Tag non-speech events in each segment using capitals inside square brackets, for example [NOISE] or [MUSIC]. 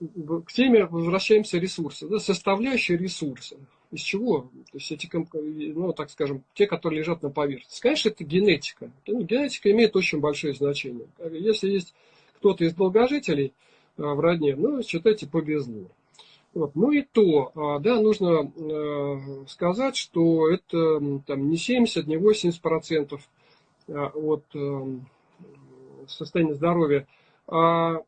к теме возвращаемся ресурсы, да, составляющие ресурсы. Из чего? То есть эти, ну, так скажем, те, которые лежат на поверхности. Конечно, это генетика. Ну, генетика имеет очень большое значение. Если есть кто-то из долгожителей а, в родне, ну, считайте, повезло. Вот. Ну и то, а, да, нужно э, сказать, что это там, не 70, не 80 процентов а, от эм, состояния здоровья, а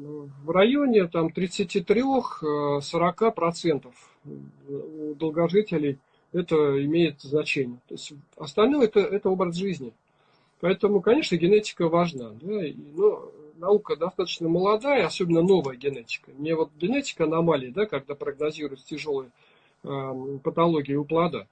в районе там 33-40 э, процентов у долгожителей это имеет значение. То есть остальное это, это образ жизни. Поэтому, конечно, генетика важна. Да, но наука достаточно молодая, особенно новая генетика. Не вот генетика аномалий, да, когда прогнозируют тяжелые э, патологии у плода.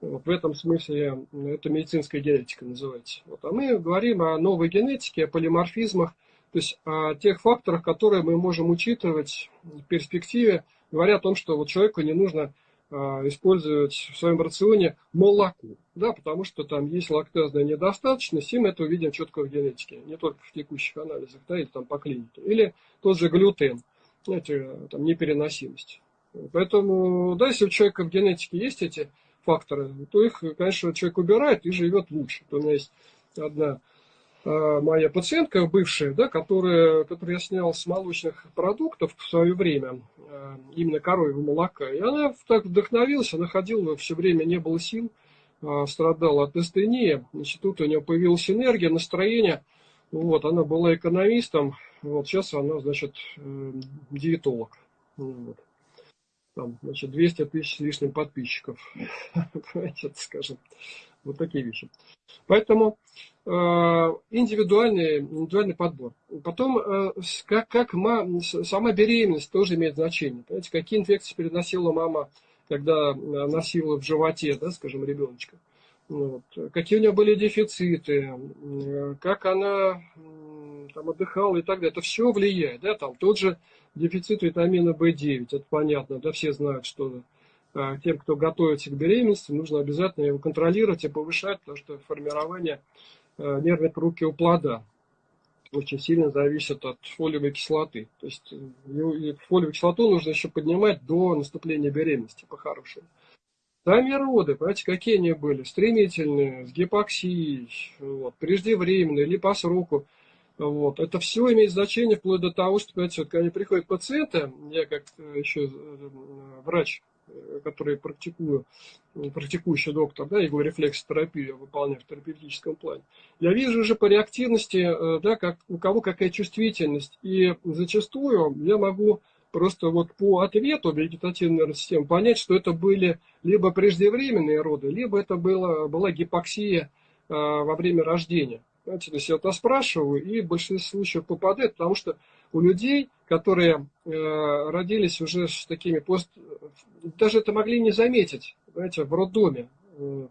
Вот в этом смысле это медицинская генетика называется. Вот, а мы говорим о новой генетике, о полиморфизмах, то есть о тех факторах, которые мы можем учитывать в перспективе, говоря о том, что вот человеку не нужно а, использовать в своем рационе молоко, да, потому что там есть лактазная недостаточность, и мы это увидим четко в генетике, не только в текущих анализах, да, или там по клинике. Или тот же глютен, знаете, там непереносимость. Поэтому, да, если у человека в генетике есть эти факторы, то их, конечно, человек убирает и живет лучше. У меня есть одна а, моя пациентка бывшая, да, которая, которую я снял с молочных продуктов в свое время, а, именно коровьего молока. И она так вдохновилась, она ходила все время, не было сил, а, страдала от астении. Значит, тут у нее появилась энергия, настроение. Вот, она была экономистом, вот сейчас она, значит, э, диетолог. Вот. Там, значит, 200 тысяч с лишним подписчиков. [LAUGHS] Скажем. Вот такие вещи. Поэтому э, индивидуальный, индивидуальный подбор. Потом, э, как, как мама, сама беременность тоже имеет значение. Понимаете, какие инфекции переносила мама, когда носила в животе, да, скажем, ребеночка. Вот. Какие у нее были дефициты, как она там, отдыхала и так далее. Это все влияет. Да? Там тот же дефицит витамина В9, это понятно, да, все знают, что тем, кто готовится к беременности, нужно обязательно его контролировать и повышать, потому что формирование а, нервной пруки у плода очень сильно зависит от фолиевой кислоты. То есть э, фолиевую кислоту нужно еще поднимать до наступления беременности по-хорошему. Сами роды, понимаете, какие они были? Стремительные, с гипоксией, вот, преждевременные или по сроку. Вот. Это все имеет значение вплоть до того, что, понимаете, вот, когда приходят пациенты, я как еще э, врач который практикую, практикующий доктор, да, иглорефлексотерапию выполняю в терапевтическом плане, я вижу уже по реактивности, э, да, как, у кого какая чувствительность. И зачастую я могу просто вот по ответу вегетативной нервной системы понять, что это были либо преждевременные роды, либо это было, была гипоксия э, во время рождения. Знаете, то есть я это спрашиваю, и в большинстве случаев попадает, потому что у людей, которые э, родились уже с такими пост... Даже это могли не заметить, знаете, в роддоме. Э,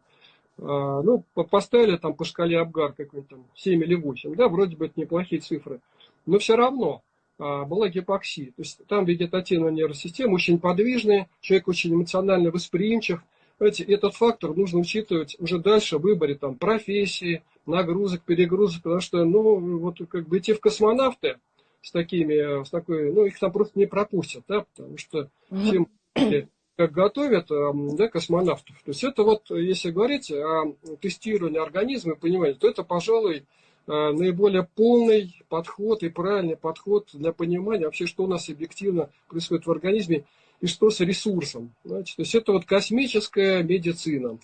э, ну, поставили там по шкале Абгар какой-нибудь там 7 или 8, да, вроде бы это неплохие цифры. Но все равно э, была гипоксия. То есть там вегетативная нервная система очень подвижная, человек очень эмоционально восприимчив. Знаете, этот фактор нужно учитывать уже дальше в выборе там, профессии, нагрузок, перегрузок, потому что, ну, вот как бы идти в космонавты с такими, с такой, ну, их там просто не пропустят, да, потому что всем как готовят да, космонавтов. То есть это вот, если говорить о тестировании организма и понимании, то это, пожалуй, э, наиболее полный подход и правильный подход для понимания вообще, что у нас объективно происходит в организме и что с ресурсом. Знаете? То есть это вот космическая медицина.